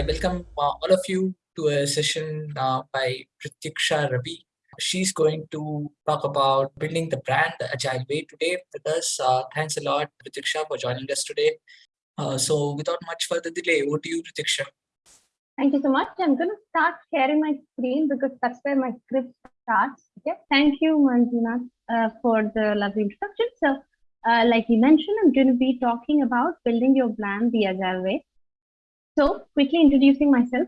I welcome uh, all of you to a session uh, by Pratiksha Ravi. She's going to talk about building the brand the agile way today with us. Uh, thanks a lot, Pratiksha, for joining us today. Uh, so without much further delay, over to you, Pratiksha. Thank you so much. I'm going to start sharing my screen because that's where my script starts. Okay. Thank you, Manjuna, uh, for the lovely introduction. So, uh, like you mentioned, I'm going to be talking about building your brand the agile way. So, quickly introducing myself.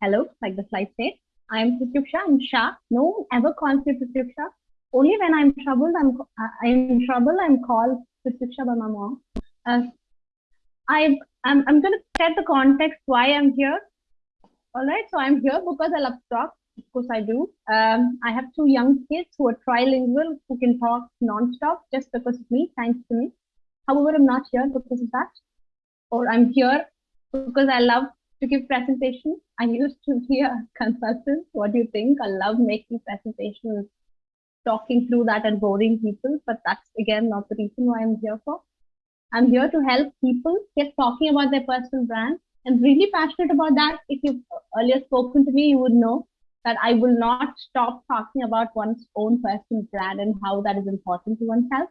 Hello, like the slide said. I'm Pratiksha. I'm Shah. No one ever calls me. Only when I'm troubled, I'm I'm in trouble. I'm called Pratiksha by my mom. Uh, I I'm I'm going to set the context why I'm here all right, so I'm here because I love to talk. Of course, I do. Um, I have two young kids who are trilingual, who can talk non-stop just because of me, thanks to me. However, I'm not here because of that. Or I'm here because I love to give presentations. I used to be a consultant. What do you think? I love making presentations, talking through that and boring people. But that's, again, not the reason why I'm here for. I'm here to help people get talking about their personal brand I'm really passionate about that. If you've earlier spoken to me, you would know that I will not stop talking about one's own personal brand and how that is important to oneself.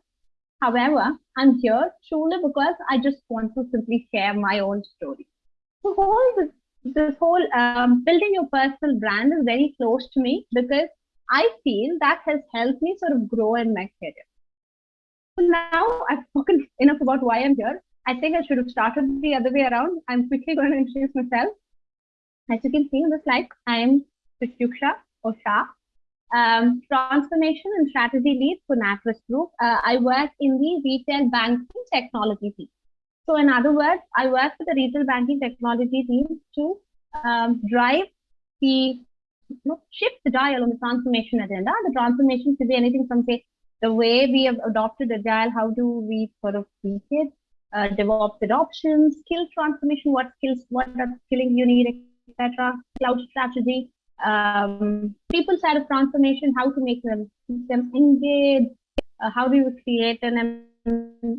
However, I'm here truly because I just want to simply share my own story. The whole this, this whole um, building your personal brand is very close to me because I feel that has helped me sort of grow in my career. So now I've spoken enough about why I'm here. I think I should have started the other way around. I'm quickly going to introduce myself. As you can see on the slide, I am Pratiksha or Shah, um, transformation and strategy lead for NatWest Group. Uh, I work in the retail banking technology team. So in other words, I work with the retail banking technology team to um, drive the you know, shift the dial on the transformation agenda. The transformation could be anything from say the way we have adopted agile, how do we sort of tweak it, uh, DevOps adoption, skill transformation, what skills, what are skilling you need, etc. Cloud strategy, um, people side of transformation, how to make them them engage, uh, how do you create an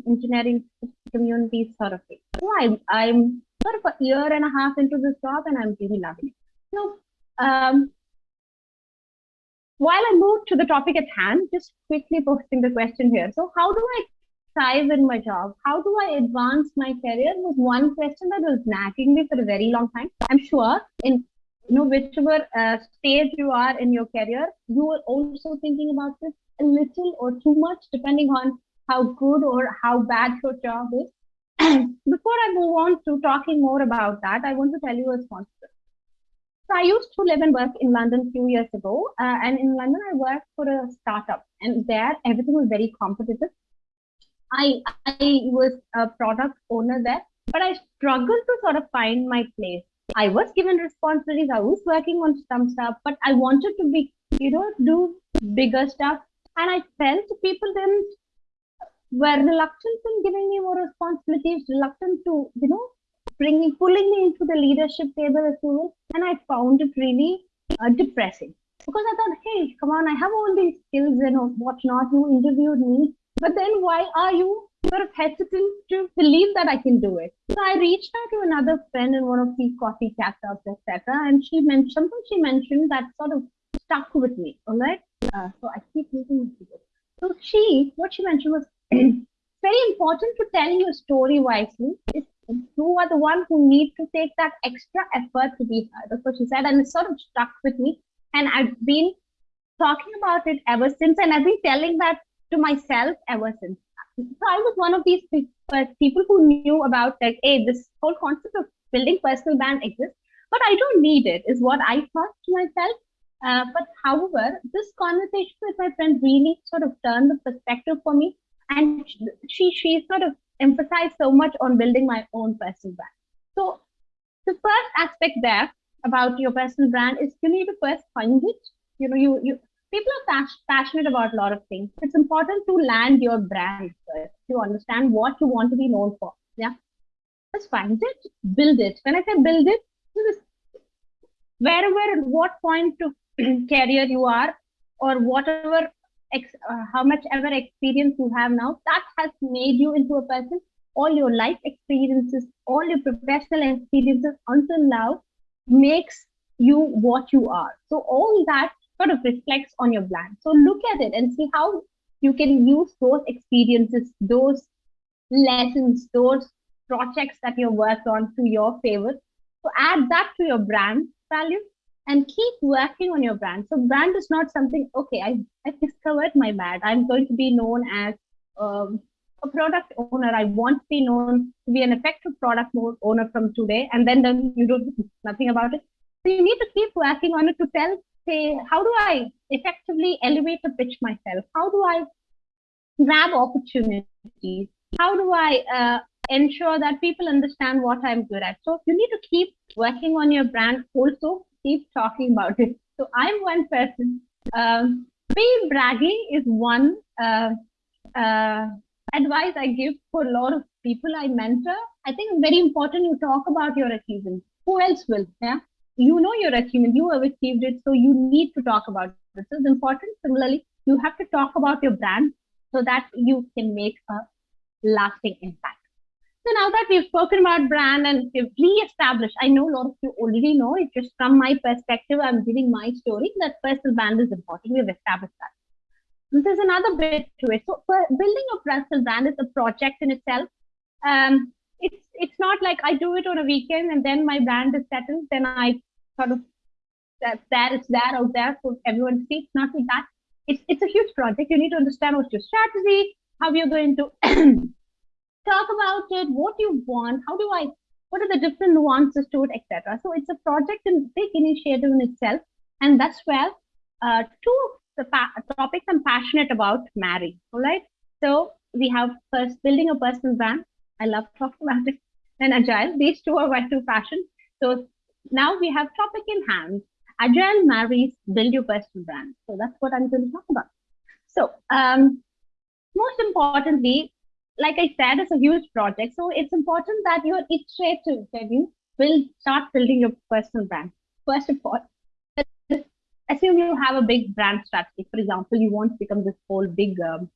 engineering community sort of thing. So I, I'm sort of a year and a half into this job and I'm really loving it. So um, while I move to the topic at hand, just quickly posting the question here. So how do I thrive in my job? How do I advance my career? Was one question that was nagging me for a very long time. I'm sure in you know whichever uh, stage you are in your career, you are also thinking about this a little or too much, depending on how good or how bad your job is. Before I move on to talking more about that, I want to tell you a sponsor. So I used to live and work in London a few years ago, uh, and in London I worked for a startup, and there everything was very competitive I I was a product owner there, but I struggled to sort of find my place. I was given responsibilities. I was working on some stuff, but I wanted to be, you know, do bigger stuff. And I felt people then were reluctant in giving me more responsibilities, reluctant to, you know, bringing, pulling me into the leadership table as well. And I found it really uh, depressing because I thought, hey, come on, I have all these skills and whatnot. You interviewed me. But then why are you sort of hesitant to believe that I can do it? So I reached out to another friend in one of these coffee catch-ups, etc. And she mentioned something she mentioned that sort of stuck with me. All right. Uh, so I keep using this. So she, what she mentioned was very important to tell your story wisely. It's, you are the one who need to take that extra effort to be heard. That's what she said, and it sort of stuck with me. And I've been talking about it ever since, and I've been telling that to myself ever since. So I was one of these people who knew about like, hey, this whole concept of building personal brand exists, but I don't need it, is what I thought to myself. Uh, but however, this conversation with my friend really sort of turned the perspective for me, and she she sort of emphasized so much on building my own personal brand. So the first aspect there about your personal brand is you need to first find it. You know, you you people are passionate about a lot of things. It's important to land your brand first to understand what you want to be known for. Yeah. Just find it, build it. When I say build it, wherever, at what point of career you are, or whatever, ex, uh, how much ever experience you have now, that has made you into a person. All your life experiences, all your professional experiences until now makes you what you are. So all that sort of reflects on your brand. So look at it and see how you can use those experiences, those lessons, those projects that you worked on to your favor. So add that to your brand value and keep working on your brand. So brand is not something, okay, I, I discovered my brand. I'm going to be known as um, a product owner. I want to be known to be an effective product owner from today. And then, then you do nothing about it. So you need to keep working on it to tell, say, how do I effectively elevate the pitch myself? How do I grab opportunities? How do I uh, ensure that people understand what I'm good at? So you need to keep working on your brand. Also, keep talking about it. So I'm one person. Um, be bragging is one uh, uh, advice I give for a lot of people I mentor. I think it's very important you talk about your achievements. Who else will? Yeah you know your achievement, you have achieved it, so you need to talk about. This is important. Similarly, you have to talk about your brand so that you can make a lasting impact. So now that we've spoken about brand and we've re-established, I know a lot of you already know it. Just from my perspective, I'm giving my story that personal brand is important. We've established that. There's another bit to it. So building a personal brand is a project in itself. Um, it's it's not like I do it on a weekend and then my brand is settled. Then I sort of that that is there out there for everyone to see. It's not like that. It's it's a huge project. You need to understand what's your strategy, how you're going to talk about it, what you want, how do I, what are the different nuances to it, etc. So it's a project and big initiative in itself, and that's where uh, two of the topics I'm passionate about marry. All right. So we have first building a personal brand. I love talking about it. And agile. These two are my two passions. So now we have topic in hand. Agile marries build your personal brand. So that's what I'm going to talk about. So um, most importantly, like I said, it's a huge project. So it's important that you're iterative when you will start building your personal brand. First of all, assume you have a big brand strategy. For example, you want to become this whole big um,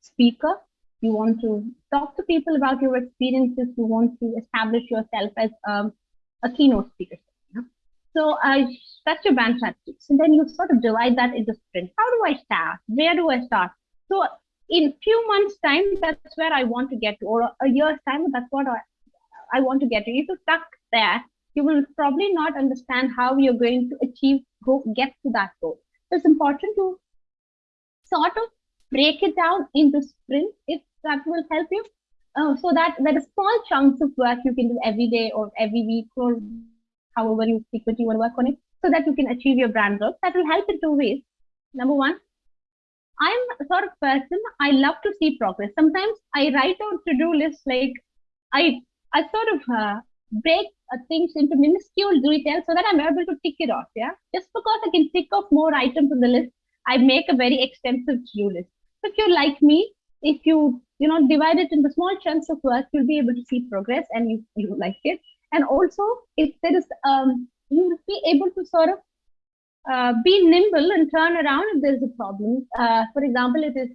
speaker. You want to talk to people about your experiences. You want to establish yourself as um, a keynote speaker. So that's your brand strategy. So then you sort of divide that into sprints. How do I start? Where do I start? So in few months time, that's where I want to get to, or a year's time, that's what I, I want to get to. If you're stuck there, you will probably not understand how you're going to achieve, go get to that goal. So it's important to sort of break it down into sprints if that will help you uh, so that there are small chunks of work you can do every day or every week or however you frequently want to work on it so that you can achieve your brand growth. That will help in two ways. Number one, I'm a sort of person, I love to see progress. Sometimes I write out to-do lists like I I sort of uh, break uh, things into minuscule details so that I'm able to tick it off. Yeah, just because I can tick off more items on the list, I make a very extensive to-do list. So if you're like me, if you you know divide it into small chunks of work you'll be able to see progress and you you like it. And also if there is um you'll be able to sort of uh, be nimble and turn around if there's a problem. Uh, for example it is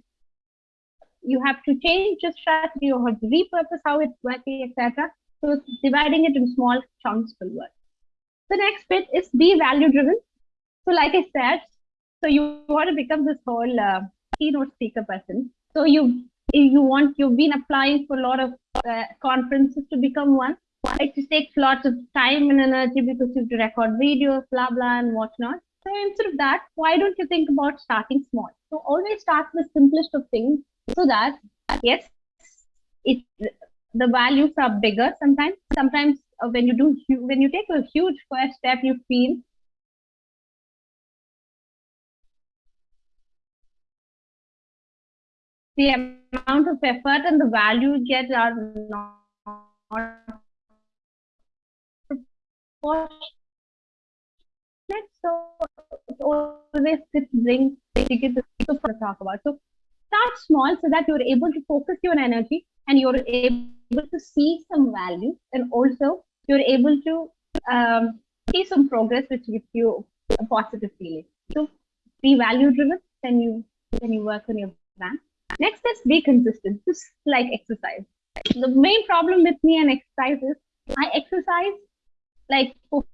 you have to change your strategy or have to repurpose how it's working etc so dividing it in small chunks will work. The next bit is be value driven. So like i said so you want to become this whole uh, keynote speaker person. So you you want you've been applying for a lot of uh, conferences to become one. It takes lots of time and energy because you have to record videos, blah blah, and whatnot. So instead of that, why don't you think about starting small? So always start with simplest of things so that yes, it the values are bigger sometimes. Sometimes uh, when you do when you take a huge first step, you feel the amount of effort and the value get are not proportionate. So always this brings to talk about. So start small so that you're able to focus your energy and you're able to see some value and also you're able to um, see some progress which gives you a positive feeling. So be value driven when you when you work on your brand. Next is be consistent, just like exercise. The main problem with me and exercise is I exercise like for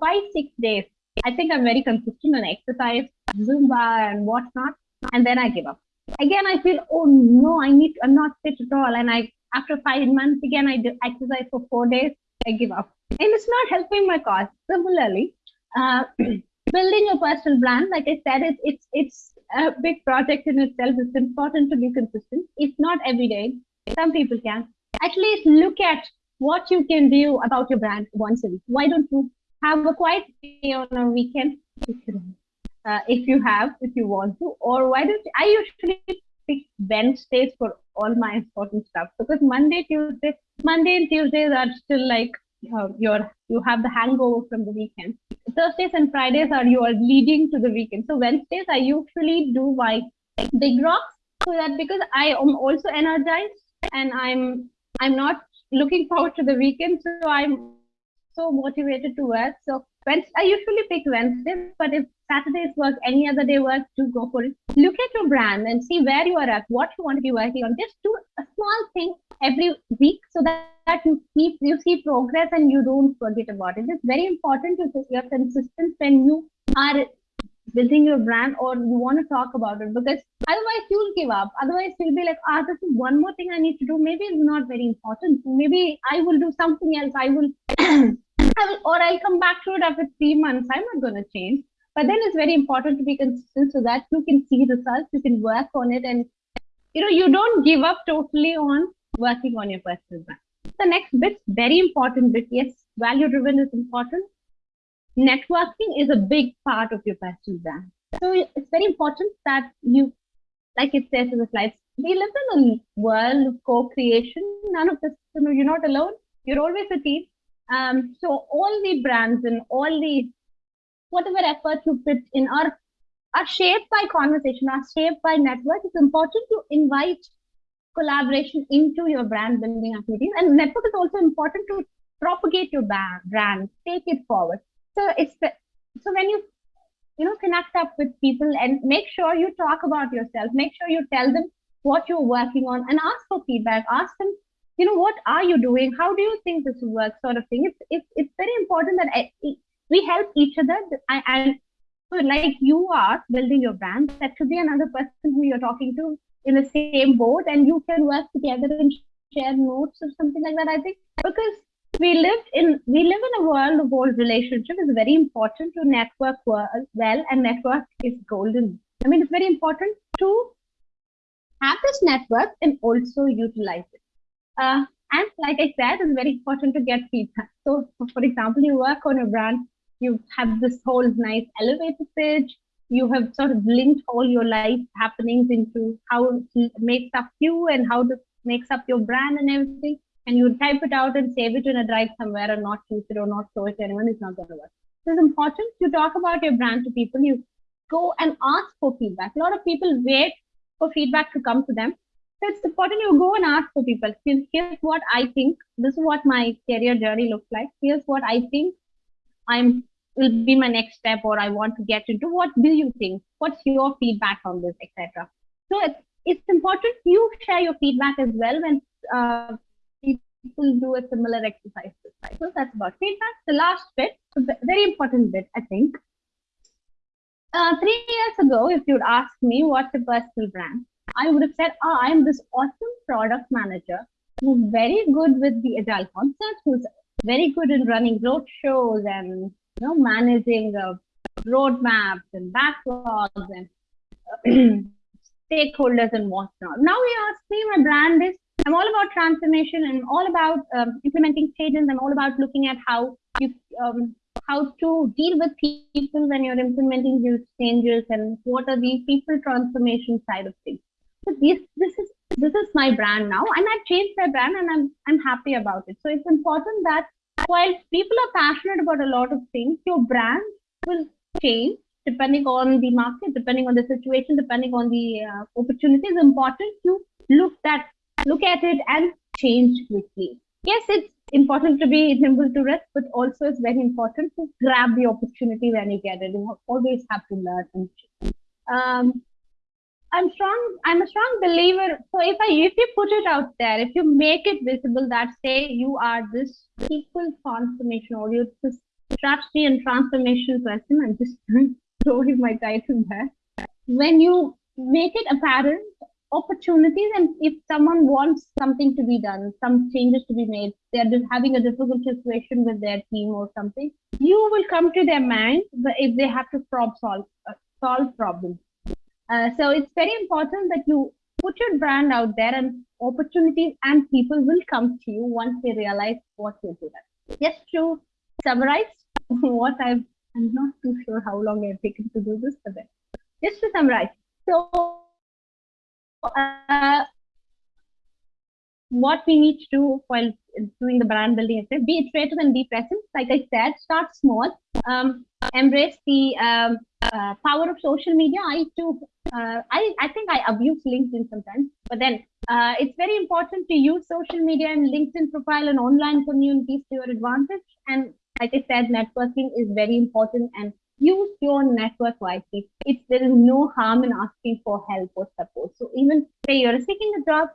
five, six days, I think I'm very consistent on exercise, Zumba and whatnot, and then I give up. Again, I feel, oh no, I need, I'm not fit at all. And I, after five months, again, I do exercise for four days, I give up. And it's not helping my cause. Similarly, uh, building your personal brand, like I said, it's, it's, it's a big project in itself. It's important to be consistent. It's not every day. Some people can. At least look at what you can do about your brand once a week. Why don't you have a quiet day on a weekend uh, if you have, if you want to, or why don't you, I usually pick Wednesdays for all my important stuff because Monday, Tuesday, Monday and Tuesdays are still like uh, your you have the hangover from the weekend. Thursdays and Fridays are your leading to the weekend. So Wednesdays I usually do my big rocks so that because I am also energized and I'm I'm not looking forward to the weekend, so I'm so motivated to work. So Wednesday, I usually pick Wednesdays, but if Saturdays work, any other day work, to go for it. Look at your brand and see where you are at, what you want to be working on. Just do a small thing every week so that, that you keep you see progress and you don't forget about it. It's very important to you're consistent when you are building your brand or you want to talk about it because otherwise you'll give up. Otherwise you'll be like, ah, this is one more thing I need to do. Maybe it's not very important. Maybe I will do something else. I will, I will or I'll come back to it after three months. I'm not going to change. But then it's very important to be consistent so that you can see results, you can work on it, and you know you don't give up totally on working on your personal brand. The next bit, very important bit. Yes, value driven is important networking is a big part of your personal brand. So it's very important that you, like it says in the slides, we live in a world of co-creation. None of this, you know, you're not alone. You're always a team. Um, so all the brands and all the whatever efforts you put in are are shaped by conversation, are shaped by network. It's important to invite collaboration into your brand building activities. And network is also important to propagate your brand, take it forward so it's so when you you know connect up with people and make sure you talk about yourself make sure you tell them what you're working on and ask for feedback ask them you know what are you doing how do you think this works sort of thing it's it's, it's very important that we help each other and so like you are building your brand that should be another person who you're talking to in the same boat and you can work together and share notes or something like that i think because we live in we live in a world of old relationship. It's very important to network well, and network is golden. I mean, it's very important to have this network and also utilize it. Uh, and like I said, it's very important to get feedback. So, for example, you work on a brand, you have this whole nice elevator pitch. You have sort of linked all your life happenings into how it makes up you and how it makes up your brand and everything and you type it out and save it in a drive somewhere and not use it or not show it to anyone, it's not going to work. So it's important to talk about your brand to people. You go and ask for feedback. A lot of people wait for feedback to come to them. So it's important you go and ask for people. Here's what I think. This is what my career journey looks like. Here's what I think I'm will be my next step or I want to get into. What do you think? What's your feedback on this, etc. So it's, it's important you share your feedback as well when uh, people do a similar exercise. So that's about feedback. The last bit, very important bit, I think. Uh, three years ago, if you'd asked me what's a personal brand, I would have said, oh, I'm this awesome product manager who's very good with the agile concepts, who's very good in running road shows and you know managing roadmaps and backlogs and stakeholders and whatnot. Now you ask me, my brand is I'm all about transformation and all about um, implementing changes. I'm all about looking at how you um, how to deal with people when you're implementing these changes and what are the people transformation side of things. So this this is this is my brand now, and I've changed my brand, and I'm I'm happy about it. So it's important that while people are passionate about a lot of things, your brand will change depending on the market, depending on the situation, depending on the uh, opportunities. Important to look that look at it and change quickly. Yes, it's important to be nimble to risk, but also it's very important to grab the opportunity when you get it. You always have to learn and change. Um, I'm strong. I'm a strong believer. So if I if you put it out there, if you make it visible that say you are this people transformation or you're this strategy and transformation person. I'm just throwing my title there. When you make it apparent opportunities and if someone wants something to be done some changes to be made they're just having a difficult situation with their team or something you will come to their mind if they have to solve solve problems uh, so it's very important that you put your brand out there and opportunities and people will come to you once they realize what you're good just to summarize what i've i'm not too sure how long i've taken to do this but then just to summarize so uh, what we need to do while doing the brand building is be iterative and be present. Like I said, start small. Um, embrace the um, uh, power of social media. I too, uh, I, I think I abuse LinkedIn sometimes, but then uh, it's very important to use social media and LinkedIn profile and online communities to your advantage. And like I said, networking is very important and use your network wisely. It's, there is no harm in asking for help or support. So even say you're seeking a job,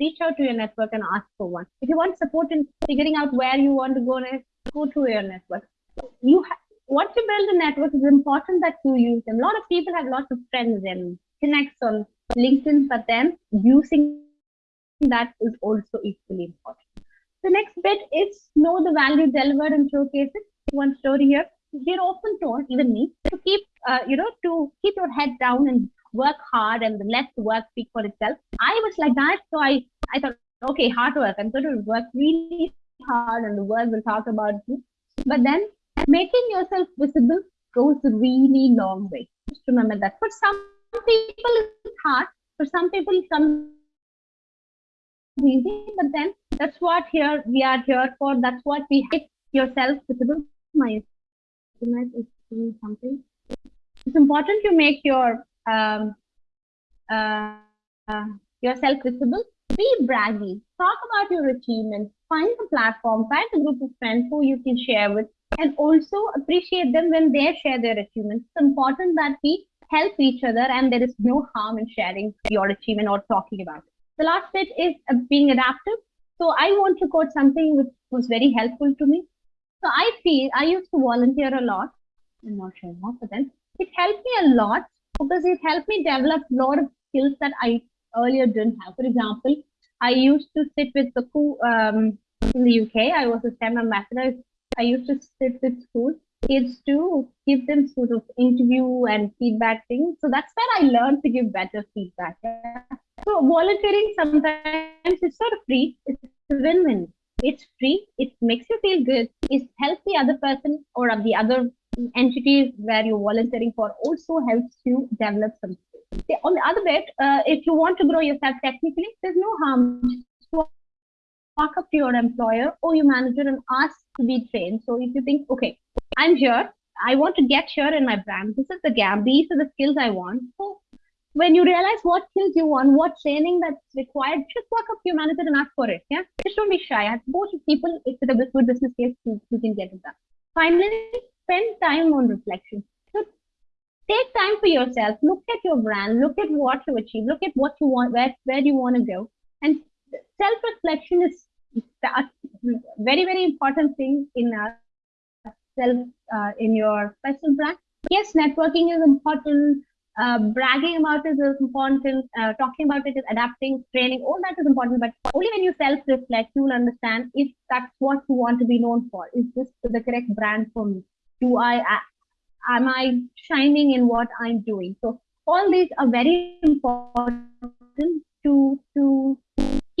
reach out to your network and ask for one. If you want support in figuring out where you want to go next, go to your network. You once you build a network, it's important that you use them. A lot of people have lots of friends and connects on LinkedIn, but then using that is also equally important. The next bit is know the value delivered and showcase it. One story here we're often told, even me, to keep, uh, you know, to keep your head down and work hard and let the work speak for itself. I was like that. So I, I thought, okay, hard work. I'm going to work really hard and the world will talk about you. But then making yourself visible goes a really long way. Just remember that. For some people, it's hard. For some people, it comes easy. But then that's what here we are here for. That's what we make yourself visible. My is doing something. It's important to make your um, uh, uh, yourself visible. Be braggy. Talk about your achievements. Find a platform. Find a group of friends who you can share with, and also appreciate them when they share their achievements. It's important that we help each other, and there is no harm in sharing your achievement or talking about it. The last bit is uh, being adaptive. So I want to quote something which was very helpful to me. So I feel I used to volunteer a lot. I'm not sure more, but then it helped me a lot because it helped me develop a lot of skills that I earlier didn't have. For example, I used to sit with the um, in the UK. I was a STEM ambassador. I used to sit with schools kids to give them sort of interview and feedback things. So that's where I learned to give better feedback. So volunteering sometimes is sort of free. It's a win-win it's free it makes you feel good it helps the other person or the other entities where you're volunteering for also helps you develop something on the other bit uh, if you want to grow yourself technically there's no harm walk up to your employer or your manager and ask to be trained so if you think okay i'm here i want to get here in my brand this is the gap these are the skills i want so when you realize what skills you want, what training that's required, just walk up to your manager and ask for it. Yeah, just don't be shy. I suppose people, if it's a good business case, you, you can get it done. Finally, spend time on reflection. So take time for yourself. Look at your brand. Look at what you achieve. Look at what you want, where where you want to go. And self-reflection is a very very important thing in a self uh, in your personal brand. Yes, networking is important uh, bragging about it is important, uh, talking about it is adapting, training, all that is important. But only when you self reflect, you will understand if that's what you want to be known for. Is this the correct brand for me? Do I, am I shining in what I'm doing? So, all these are very important to, to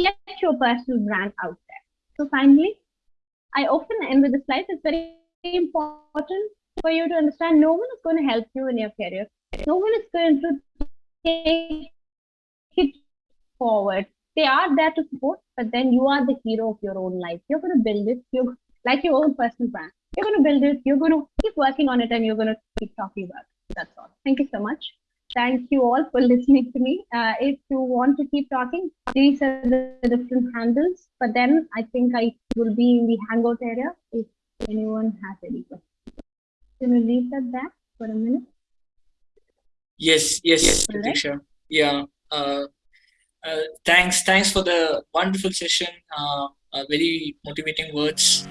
get your personal brand out there. So, finally, I often end with the slide. It's very important for you to understand no one is going to help you in your career no one is going to take it forward. They are there to support, but then you are the hero of your own life. You're going to build it. You're like your own personal brand. You're going to build it. You're going to keep working on it, and you're going to keep talking about it. That's all. Thank you so much. Thank you all for listening to me. Uh, if you want to keep talking, these are the different handles. But then I think I will be in the Hangout area if anyone has any questions. Can we leave that there for a minute? Yes, yes, Pratiksha. Yeah. Uh, uh, thanks, thanks for the wonderful session. Uh, uh very motivating words.